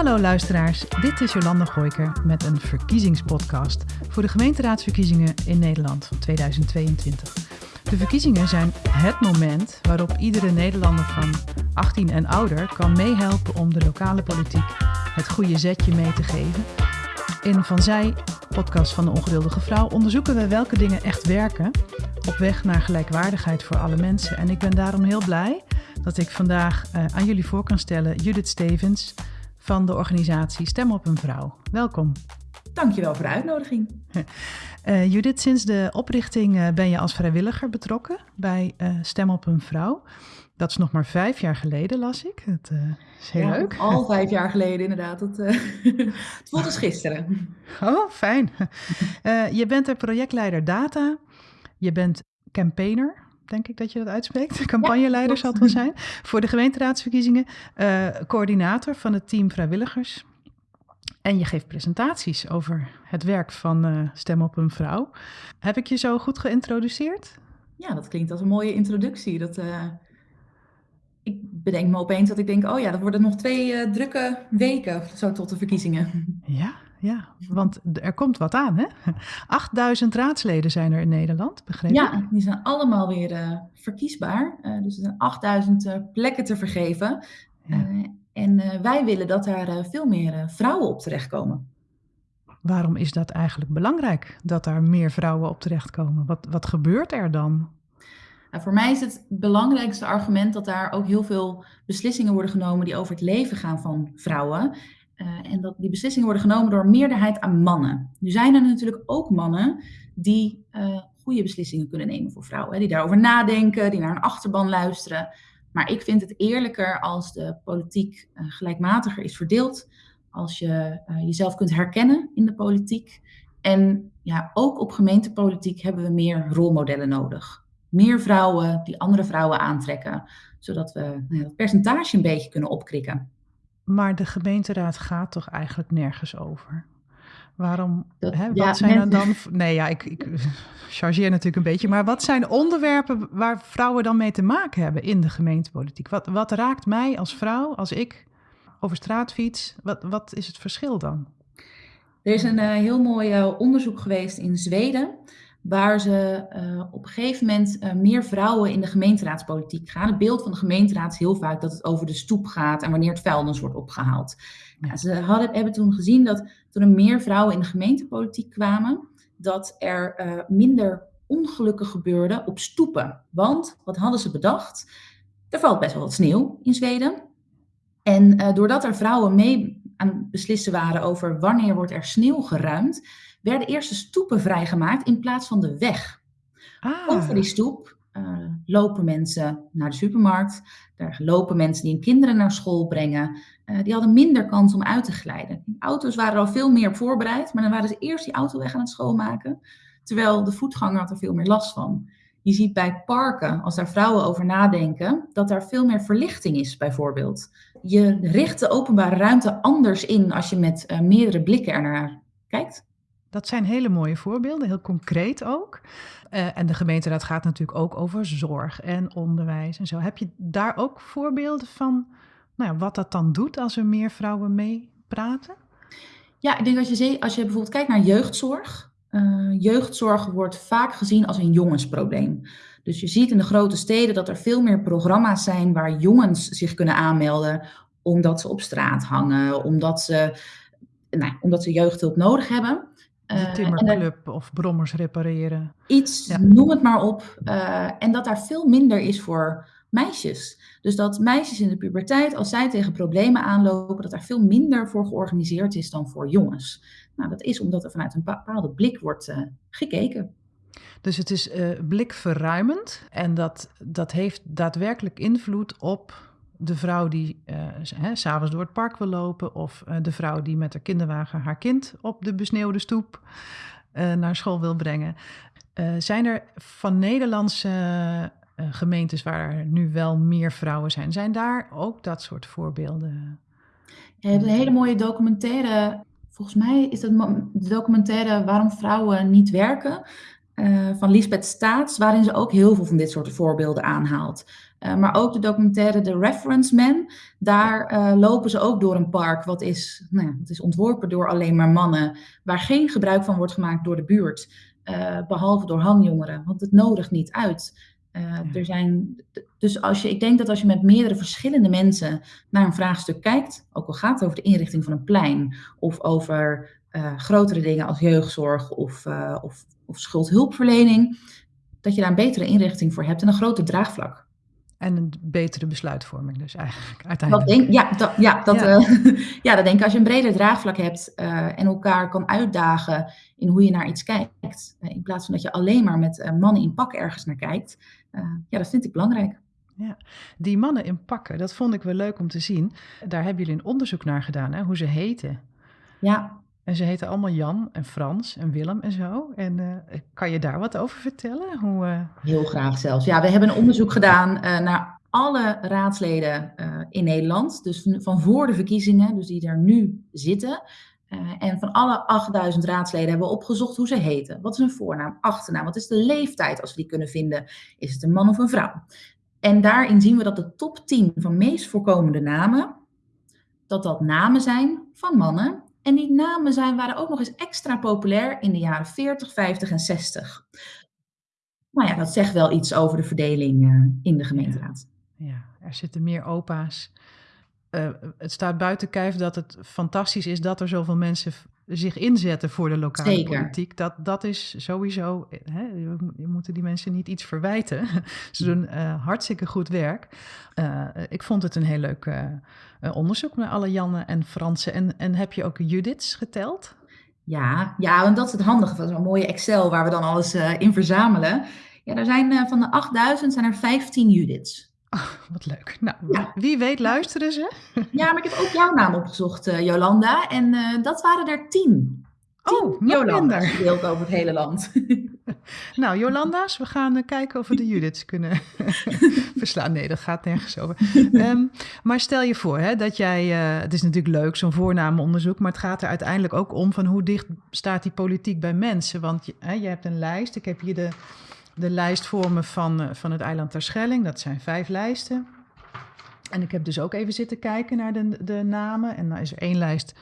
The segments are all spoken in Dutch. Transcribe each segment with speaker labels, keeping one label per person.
Speaker 1: Hallo luisteraars, dit is Jolanda Gooiker met een verkiezingspodcast voor de gemeenteraadsverkiezingen in Nederland van 2022. De verkiezingen zijn het moment waarop iedere Nederlander van 18 en ouder kan meehelpen om de lokale politiek het goede zetje mee te geven. In Van Zij, podcast van de ongeduldige vrouw, onderzoeken we welke dingen echt werken op weg naar gelijkwaardigheid voor alle mensen. En ik ben daarom heel blij dat ik vandaag uh, aan jullie voor kan stellen Judith Stevens van de organisatie Stem op een Vrouw. Welkom.
Speaker 2: Dankjewel voor de uitnodiging.
Speaker 1: Uh, Judith, sinds de oprichting uh, ben je als vrijwilliger betrokken bij Stem op een Vrouw. Dat is nog maar vijf jaar geleden, las ik. Het is heel
Speaker 2: ja,
Speaker 1: leuk.
Speaker 2: Al vijf jaar geleden, inderdaad. Het, het voelt als gisteren.
Speaker 1: Oh, fijn. je bent er projectleider data. Je bent campaigner, denk ik dat je dat uitspreekt. Campagneleider zal het wel zijn. Voor de gemeenteraadsverkiezingen. Uh, coördinator van het team vrijwilligers. En je geeft presentaties over het werk van uh, Stem op een Vrouw. Heb ik je zo goed geïntroduceerd?
Speaker 2: Ja, dat klinkt als een mooie introductie. Dat, uh, ik bedenk me opeens dat ik denk, oh ja, dat worden nog twee drukke weken zo tot de verkiezingen.
Speaker 1: Ja, ja, want er komt wat aan, hè? 8000 raadsleden zijn er in Nederland, begrepen?
Speaker 2: Ja, die zijn allemaal weer uh, verkiesbaar. Uh, dus er zijn 8000 uh, plekken te vergeven. Ja. en wij willen dat daar veel meer vrouwen op terechtkomen.
Speaker 1: Waarom is dat eigenlijk belangrijk, dat daar meer vrouwen op terechtkomen? Wat, wat gebeurt er dan?
Speaker 2: Nou, voor mij is het belangrijkste argument dat daar ook heel veel beslissingen worden genomen die over het leven gaan van vrouwen. Uh, en dat die beslissingen worden genomen door een meerderheid aan mannen. Nu zijn er natuurlijk ook mannen die uh, goede beslissingen kunnen nemen voor vrouwen. Hè, die daarover nadenken, die naar een achterban luisteren. Maar ik vind het eerlijker als de politiek uh, gelijkmatiger is verdeeld. Als je jezelf kunt herkennen in de politiek. En ja, ook op gemeentepolitiek hebben we meer rolmodellen nodig. Meer vrouwen die andere vrouwen aantrekken. Zodat we nou ja, dat percentage een beetje kunnen opkrikken.
Speaker 1: Maar de gemeenteraad gaat toch eigenlijk nergens over? Waarom? Dat, hè, wat ja, zijn er dan? Nee, ja, ik, ik chargeer natuurlijk een beetje. Maar wat zijn onderwerpen waar vrouwen dan mee te maken hebben in de gemeentepolitiek? Wat, wat raakt mij als vrouw, als ik over straat fiets? Wat, wat is het verschil dan?
Speaker 2: Er is een uh, heel mooi uh, onderzoek geweest in Zweden waar ze uh, op een gegeven moment uh, meer vrouwen in de gemeenteraadspolitiek gaan. Het beeld van de gemeenteraad is heel vaak dat het over de stoep gaat en wanneer het vuilnis wordt opgehaald. Ja, ze hadden, hebben toen gezien dat toen er meer vrouwen in de gemeentepolitiek kwamen, dat er uh, minder ongelukken gebeurden op stoepen. Want, wat hadden ze bedacht? Er valt best wel wat sneeuw in Zweden. En doordat er vrouwen mee aan het beslissen waren over wanneer wordt er sneeuw geruimd, werden eerst de stoepen vrijgemaakt in plaats van de weg. Ah. Over die stoep uh, lopen mensen naar de supermarkt. Daar lopen mensen die hun kinderen naar school brengen. Uh, die hadden minder kans om uit te glijden. De auto's waren al veel meer op voorbereid, maar dan waren ze eerst die auto weg aan het schoonmaken. Terwijl de voetganger had er veel meer last van. Je ziet bij parken, als daar vrouwen over nadenken, dat daar veel meer verlichting is, bijvoorbeeld. Je richt de openbare ruimte anders in als je met uh, meerdere blikken ernaar kijkt.
Speaker 1: Dat zijn hele mooie voorbeelden, heel concreet ook. Uh, en de gemeenteraad gaat natuurlijk ook over zorg en onderwijs en zo. Heb je daar ook voorbeelden van nou ja, wat dat dan doet als er meer vrouwen mee praten?
Speaker 2: Ja, ik denk als je, als je bijvoorbeeld kijkt naar jeugdzorg. Uh, jeugdzorg wordt vaak gezien als een jongensprobleem. Dus je ziet in de grote steden dat er veel meer programma's zijn waar jongens zich kunnen aanmelden omdat ze op straat hangen, omdat ze, nou, omdat ze jeugdhulp nodig hebben.
Speaker 1: De eh, timmerclub uh, of brommers repareren.
Speaker 2: Iets, ja. noem het maar op. Uh, en dat daar veel minder is voor meisjes. Dus dat meisjes in de puberteit, als zij tegen problemen aanlopen, dat daar veel minder voor georganiseerd is dan voor jongens. Nou, dat is omdat er vanuit een bepaalde blik wordt uh, gekeken.
Speaker 1: Dus het is blikverruimend en dat, dat heeft daadwerkelijk invloed op de vrouw die uh, s'avonds door het park wil lopen, of uh, de vrouw die met haar kinderwagen haar kind op de besneeuwde stoep uh, naar school wil brengen. zijn er van Nederlandse gemeentes waar er nu wel meer vrouwen zijn, zijn daar ook dat soort voorbeelden?
Speaker 2: Ja, je hebt een hele mooie documentaire. Volgens mij is dat de documentaire Waarom vrouwen niet werken. van Lisbeth Staats, waarin ze ook heel veel van dit soort voorbeelden aanhaalt. Uh, maar ook de documentaire The Reference Man, daar uh, lopen ze ook door een park wat is, nou ja, wat is ontworpen door alleen maar mannen, waar geen gebruik van wordt gemaakt door de buurt, behalve door hangjongeren, want het nodigt niet uit. Er zijn, dus als je, ik denk dat als je met meerdere verschillende mensen naar een vraagstuk kijkt, ook al gaat het over de inrichting van een plein of over grotere dingen als jeugdzorg of, of, of schuldhulpverlening, dat je daar een betere inrichting voor hebt en een groter draagvlak.
Speaker 1: En een betere besluitvorming dus eigenlijk uiteindelijk.
Speaker 2: Dat denk, ja, dat, ja, dat, ja. Uh, ja, dat denk ik als je een breder draagvlak hebt en elkaar kan uitdagen in hoe je naar iets kijkt. in plaats van dat je alleen maar met mannen in pak ergens naar kijkt. ja, dat vind ik belangrijk.
Speaker 1: Ja, die mannen in pakken, dat vond ik wel leuk om te zien. Daar hebben jullie een onderzoek naar gedaan, hè, hoe ze heten.
Speaker 2: Ja,
Speaker 1: en ze heten allemaal Jan en Frans en Willem en zo. En uh, kan je daar wat over vertellen? Hoe, uh...
Speaker 2: Heel graag zelfs. Ja, we hebben een onderzoek gedaan uh, naar alle raadsleden in Nederland. Dus van voor de verkiezingen, dus die er nu zitten. en van alle 8000 raadsleden hebben we opgezocht hoe ze heten. Wat is hun voornaam, achternaam? Wat is de leeftijd als we die kunnen vinden? Is het een man of een vrouw? En daarin zien we dat de top 10 van meest voorkomende namen, dat dat namen zijn van mannen en die namen zijn, waren ook nog eens extra populair in de jaren 40, 50 en 60. Nou ja, dat zegt wel iets over de verdeling uh, in de gemeenteraad.
Speaker 1: Ja, er zitten meer opa's. Uh, het staat buiten kijf dat het fantastisch is dat er zoveel mensen zich inzetten voor de lokale Zeker. politiek. Dat, dat is sowieso, hè, je moeten die mensen niet iets verwijten. Ze doen uh, hartstikke goed werk. Uh, ik vond het een heel leuk uh, onderzoek naar alle Janne en Fransen. En, en heb je ook Judiths geteld?
Speaker 2: Ja, ja, want dat is het handige van zo'n mooie Excel waar we dan alles in verzamelen. Ja, er zijn van de 8000 zijn er 15 Judiths.
Speaker 1: Oh, wat leuk. Nou, ja. wie weet luisteren ze.
Speaker 2: Ja, maar ik heb ook jouw naam opgezocht, uh, Jolanda. En uh, dat waren er tien.
Speaker 1: Oh, Jolanda.
Speaker 2: Verdeeld over het hele land.
Speaker 1: nou, Jolanda's, we gaan uh, kijken of we de Judiths kunnen verslaan. Nee, dat gaat nergens over. Um, maar stel je voor hè, dat jij, het is natuurlijk leuk, zo'n voornaamenonderzoek, maar het gaat er uiteindelijk ook om van hoe dicht staat die politiek bij mensen. Want je, hè, je hebt een lijst, ik heb hier de de lijst voor me van, eh, van het eiland Terschelling. Dat zijn vijf lijsten. En ik heb dus ook even zitten kijken naar de, de namen. En dan is er één lijst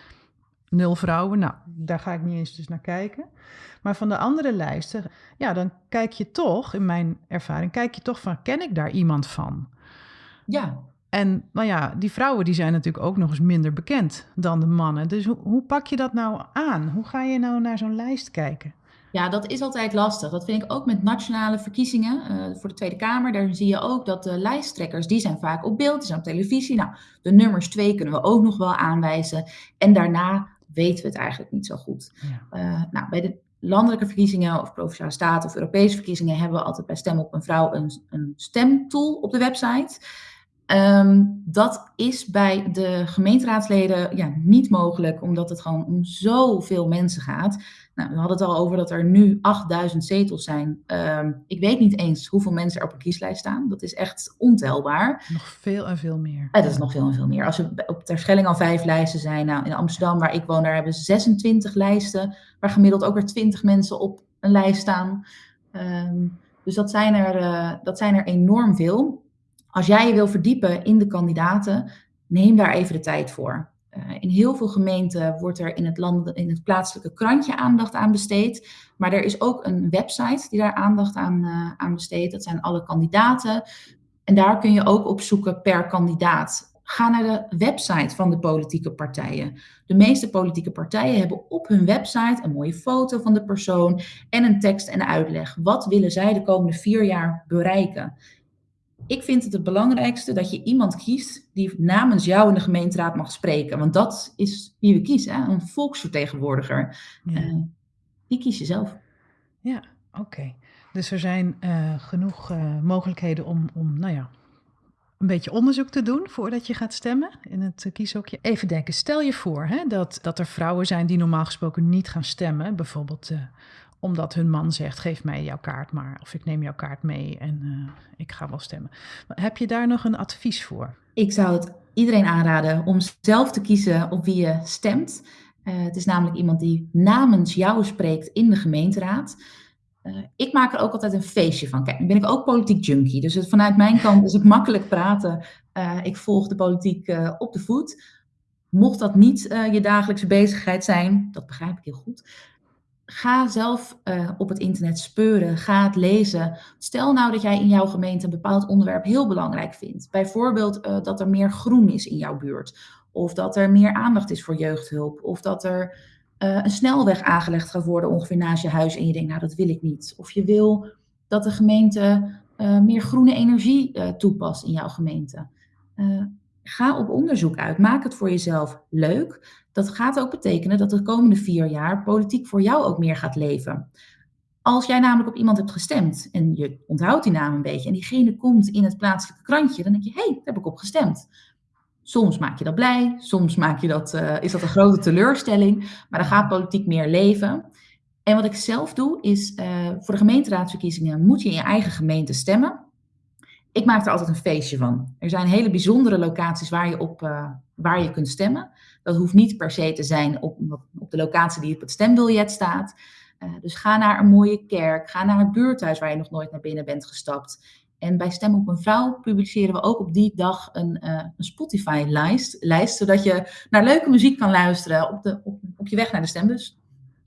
Speaker 1: nul vrouwen. Nou, daar ga ik niet eens dus naar kijken. Maar van de andere lijsten, ja, dan kijk je toch, in mijn ervaring, kijk je toch van, ken ik daar iemand van?
Speaker 2: Ja.
Speaker 1: En nou ja, die vrouwen die zijn natuurlijk ook nog eens minder bekend dan de mannen. Dus hoe, hoe pak je dat nou aan? Hoe ga je nou naar zo'n lijst kijken?
Speaker 2: Ja, dat is altijd lastig. Dat vind ik ook met nationale verkiezingen uh, voor de Tweede Kamer. Daar zie je ook dat de lijsttrekkers, die zijn vaak op beeld, die zijn op televisie. Nou, de nummers twee kunnen we ook nog wel aanwijzen. En daarna weten we het eigenlijk niet zo goed. Ja. Uh, nou, bij de landelijke verkiezingen of Provinciale Staten of Europese verkiezingen hebben we altijd bij Stem op een Vrouw een, een stemtool op de website. Um, dat is bij de gemeenteraadsleden ja, niet mogelijk, omdat het gewoon om zoveel mensen gaat. Nou, we hadden het al over dat er nu 8000 zetels zijn. Um, ik weet niet eens hoeveel mensen er op een kieslijst staan. Dat is echt ontelbaar.
Speaker 1: Nog veel en veel meer.
Speaker 2: Ja, dat is nog veel en veel meer. Als er op Terschelling al vijf lijsten zijn. Nou, in Amsterdam, waar ik woon, daar hebben 26 lijsten. Waar gemiddeld ook weer 20 mensen op een lijst staan. Um, dus dat zijn, er, uh, dat zijn er enorm veel. Als jij je wil verdiepen in de kandidaten, neem daar even de tijd voor. Uh, in heel veel gemeenten wordt er in het, land, in het plaatselijke krantje aandacht aan besteed. Maar er is ook een website die daar aandacht aan, uh, aan besteedt. Dat zijn alle kandidaten. En daar kun je ook op zoeken per kandidaat. Ga naar de website van de politieke partijen. De meeste politieke partijen hebben op hun website een mooie foto van de persoon en een tekst en uitleg. Wat willen zij de komende vier jaar bereiken? Ik vind het het belangrijkste dat je iemand kiest die namens jou in de gemeenteraad mag spreken. Want dat is wie we kiezen, hè? een volksvertegenwoordiger. Ja. Uh, die kies je zelf.
Speaker 1: Ja, oké. Dus er zijn uh, genoeg uh, mogelijkheden om, om, nou ja, een beetje onderzoek te doen voordat je gaat stemmen in het kieshokje. Even denken, stel je voor hè, dat, dat er vrouwen zijn die normaal gesproken niet gaan stemmen. Bijvoorbeeld omdat hun man zegt: geef mij jouw kaart maar. Of ik neem jouw kaart mee en uh, ik ga wel stemmen. Heb je daar nog een advies voor?
Speaker 2: Ik zou het iedereen aanraden om zelf te kiezen op wie je stemt. Uh, het is namelijk iemand die namens jou spreekt in de gemeenteraad. ik maak er ook altijd een feestje van. Kijk, ben ik ook politiek junkie. Dus vanuit mijn kant is het makkelijk praten. ik volg de politiek op de voet. Mocht dat niet je dagelijkse bezigheid zijn, dat begrijp ik heel goed ga zelf uh, op het internet speuren, ga het lezen. Stel nou dat jij in jouw gemeente een bepaald onderwerp heel belangrijk vindt. Bijvoorbeeld uh, dat er meer groen is in jouw buurt. Of dat er meer aandacht is voor jeugdhulp. Of dat er uh, een snelweg aangelegd gaat worden ongeveer naast je huis. En je denkt, nou dat wil ik niet. Of je wil dat de gemeente meer groene energie toepast in jouw gemeente. Ga op onderzoek uit. Maak het voor jezelf leuk. Dat gaat ook betekenen dat de komende vier jaar politiek voor jou ook meer gaat leven. Als jij namelijk op iemand hebt gestemd en je onthoudt die naam een beetje en diegene komt in het plaatselijke krantje, dan denk je, hé, hey, daar heb ik op gestemd. Soms maak je dat blij, soms maak je dat, uh, is dat een grote teleurstelling, maar dan gaat politiek meer leven. En wat ik zelf doe, is uh, voor de gemeenteraadsverkiezingen moet je in je eigen gemeente stemmen. Ik maak er altijd een feestje van. Er zijn hele bijzondere locaties waar je op uh, waar je kunt stemmen. Dat hoeft niet per se te zijn op, op de locatie die op het stembiljet staat. Uh, dus ga naar een mooie kerk, ga naar het buurthuis waar je nog nooit naar binnen bent gestapt. En bij Stem op een Vrouw publiceren we ook op die dag een, uh, een Spotify-lijst, lijst, zodat je naar leuke muziek kan luisteren op, de, op, op je weg naar de stembus.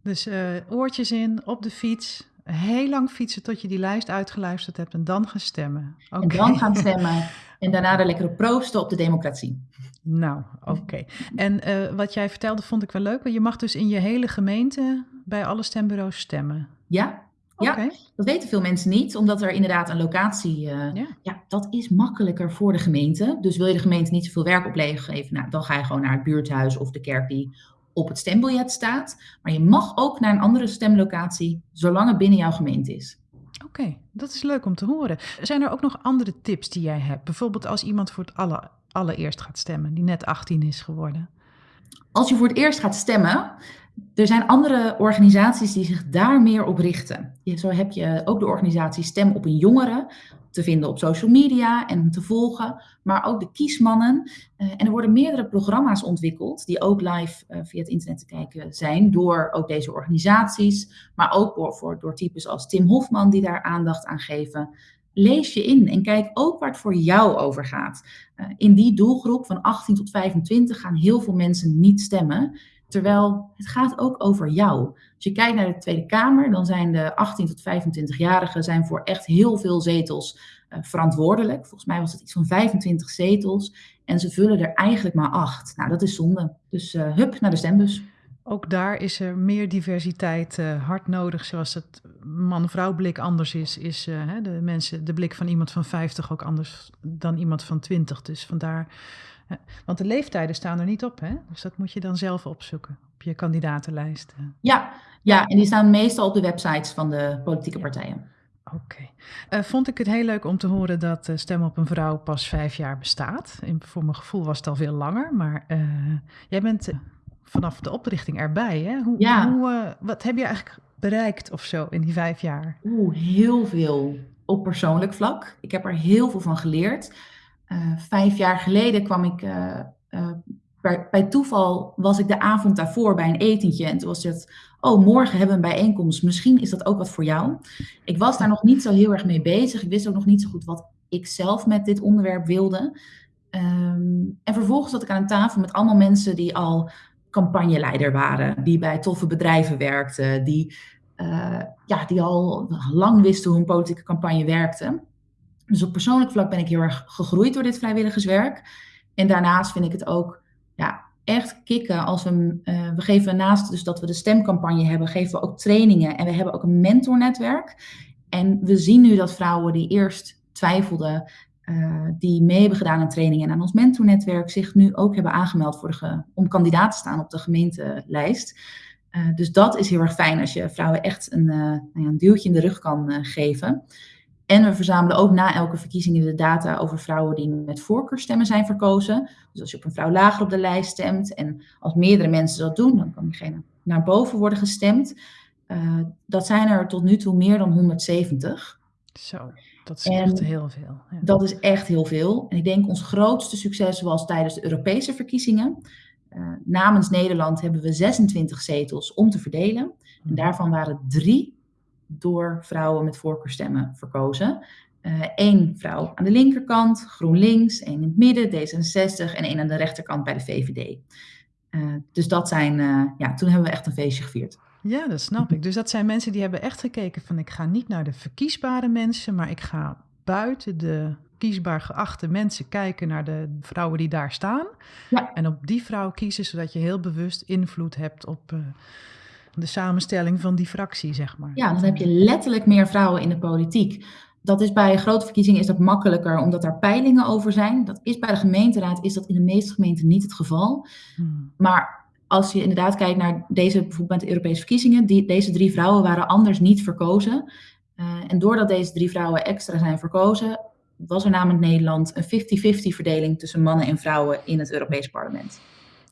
Speaker 1: Dus oortjes in, op de fiets, heel lang fietsen tot je die lijst uitgeluisterd hebt en dan gaan stemmen.
Speaker 2: Okay. En dan gaan stemmen en daarna de lekkere proosten op de democratie.
Speaker 1: Nou, oké. En uh, wat jij vertelde vond ik wel leuk. Je mag dus in je hele gemeente bij alle stembureaus stemmen.
Speaker 2: Ja, ja, dat weten veel mensen niet, omdat er inderdaad een locatie, uh, ja. ja. dat is makkelijker voor de gemeente. Dus wil je de gemeente niet zoveel werk opleggen, nou, dan ga je gewoon naar het buurthuis of de kerk die op het stembiljet staat. Maar je mag ook naar een andere stemlocatie, zolang het binnen jouw gemeente is.
Speaker 1: Oké, dat is leuk om te horen. Zijn er ook nog andere tips die jij hebt? Bijvoorbeeld als iemand voor het aller, allereerst gaat stemmen, die net 18 is geworden.
Speaker 2: Als je voor het eerst gaat stemmen, er zijn andere organisaties die zich daar meer op richten. Zo heb je ook de organisatie Stem op een Jongere te vinden op social media en te volgen, maar ook de kiesmannen. Uh, en er worden meerdere programma's ontwikkeld die ook live uh, via het internet te kijken zijn door ook deze organisaties, maar ook door, voor, door types als Tim Hofman die daar aandacht aan geven. Lees je in en kijk ook waar het voor jou over gaat. Uh, in die doelgroep van 18 tot 25 gaan heel veel mensen niet stemmen. Terwijl het gaat ook over jou. Als je kijkt naar de Tweede Kamer, dan zijn de 18 tot 25-jarigen zijn voor echt heel veel zetels uh, verantwoordelijk. Volgens mij was het iets van 25 zetels. En ze vullen er eigenlijk maar acht. Nou, dat is zonde. Dus uh, hup naar de stembus.
Speaker 1: Ook daar is er meer diversiteit uh, hard nodig. Zoals het man-vrouw blik anders is, is de, mensen, de blik van iemand van 50 ook anders dan iemand van 20. Dus vandaar want de leeftijden staan er niet op, hè? Dus dat moet je dan zelf opzoeken op je kandidatenlijst.
Speaker 2: Ja, ja, en die staan meestal op de websites van de politieke partijen.
Speaker 1: Oké. Uh, vond ik het heel leuk om te horen dat uh, Stem op een Vrouw pas vijf jaar bestaat. In, voor mijn gevoel was het al veel langer, maar uh, jij bent vanaf de oprichting erbij, hè? Hoe,
Speaker 2: ja.
Speaker 1: hoe wat heb je eigenlijk bereikt of zo in die vijf jaar?
Speaker 2: Oeh, heel veel op persoonlijk vlak. Ik heb er heel veel van geleerd. Eh, vijf jaar geleden kwam ik uh, bij, bij, toeval was ik de avond daarvoor bij een etentje. En toen was het, oh, morgen hebben we een bijeenkomst. Misschien is dat ook wat voor jou. Ik was daar nog niet zo heel erg mee bezig. Ik wist ook nog niet zo goed wat ik zelf met dit onderwerp wilde. Um, en vervolgens zat ik aan tafel met allemaal mensen die al campagneleider waren. Die bij toffe bedrijven werkten. Die, ja, die al lang wisten hoe een politieke campagne werkte. Dus op persoonlijk vlak ben ik heel erg gegroeid door dit vrijwilligerswerk. En daarnaast vind ik het ook ja, echt kicken als we, uh, we geven naast dus dat we de stemcampagne hebben, geven we ook trainingen en we hebben ook een mentornetwerk. En we zien nu dat vrouwen die eerst twijfelden, uh, die mee hebben gedaan aan trainingen en aan ons mentornetwerk, zich nu ook hebben aangemeld voor de om kandidaat te staan op de gemeentelijst. Uh, dus dat is heel erg fijn als je vrouwen echt een, nou een duwtje in de rug kan geven. En we verzamelen ook na elke verkiezing de data over vrouwen die met voorkeurstemmen zijn verkozen. Dus als je op een vrouw lager op de lijst stemt en als meerdere mensen dat doen, dan kan diegene naar boven worden gestemd. Uh, dat zijn er tot nu toe meer dan 170.
Speaker 1: Zo, dat is echt heel veel.
Speaker 2: Ja. Dat is echt heel veel. En ik denk ons grootste succes was tijdens de Europese verkiezingen. Uh, namens Nederland hebben we 26 zetels om te verdelen. En mhm. daarvan waren drie door vrouwen met voorkeurstemmen verkozen. Eén vrouw aan de linkerkant, GroenLinks, één in het midden, D66 en één aan de rechterkant bij de VVD. dus dat zijn, ja, toen hebben we echt een feestje gevierd.
Speaker 1: Ja, dat snap ik. Dus dat zijn mensen die hebben echt gekeken van ik ga niet naar de verkiesbare mensen, maar ik ga buiten de kiesbaar geachte mensen kijken naar de vrouwen die daar staan. Ja. En op die vrouw kiezen, zodat je heel bewust invloed hebt op de samenstelling van die fractie, zeg maar.
Speaker 2: Ja, dan heb je letterlijk meer vrouwen in de politiek. Dat is bij grote verkiezingen is dat makkelijker, omdat daar peilingen over zijn. Dat is bij de gemeenteraad is dat in de meeste gemeenten niet het geval. Hmm. Maar als je inderdaad kijkt naar deze, bijvoorbeeld de Europese verkiezingen, die, deze drie vrouwen waren anders niet verkozen. Uh, en doordat deze drie vrouwen extra zijn verkozen, was er namens Nederland een 50-50 verdeling tussen mannen en vrouwen in het Europees Parlement.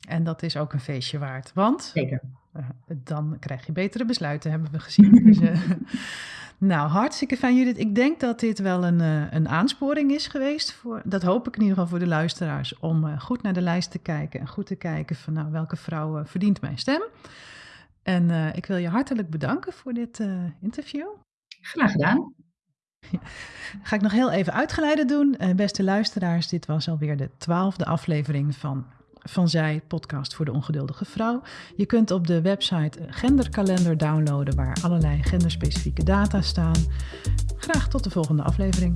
Speaker 1: En dat is ook een feestje waard, want
Speaker 2: Zeker.
Speaker 1: Uh, dan krijg je betere besluiten, hebben we gezien. dus, uh, nou, hartstikke fijn Judith. Ik denk dat dit wel een, uh, een aansporing is geweest. Voor, dat hoop ik in ieder geval voor de luisteraars. Om goed naar de lijst te kijken en goed te kijken van nou, welke vrouw verdient mijn stem. En ik wil je hartelijk bedanken voor dit interview.
Speaker 2: Graag gedaan.
Speaker 1: Ga ik nog heel even uitgeleide doen. Beste luisteraars, dit was alweer de twaalfde aflevering van Van Zij, podcast voor de ongeduldige vrouw. Je kunt op de website genderkalender downloaden waar allerlei genderspecifieke data staan. Graag tot de volgende aflevering.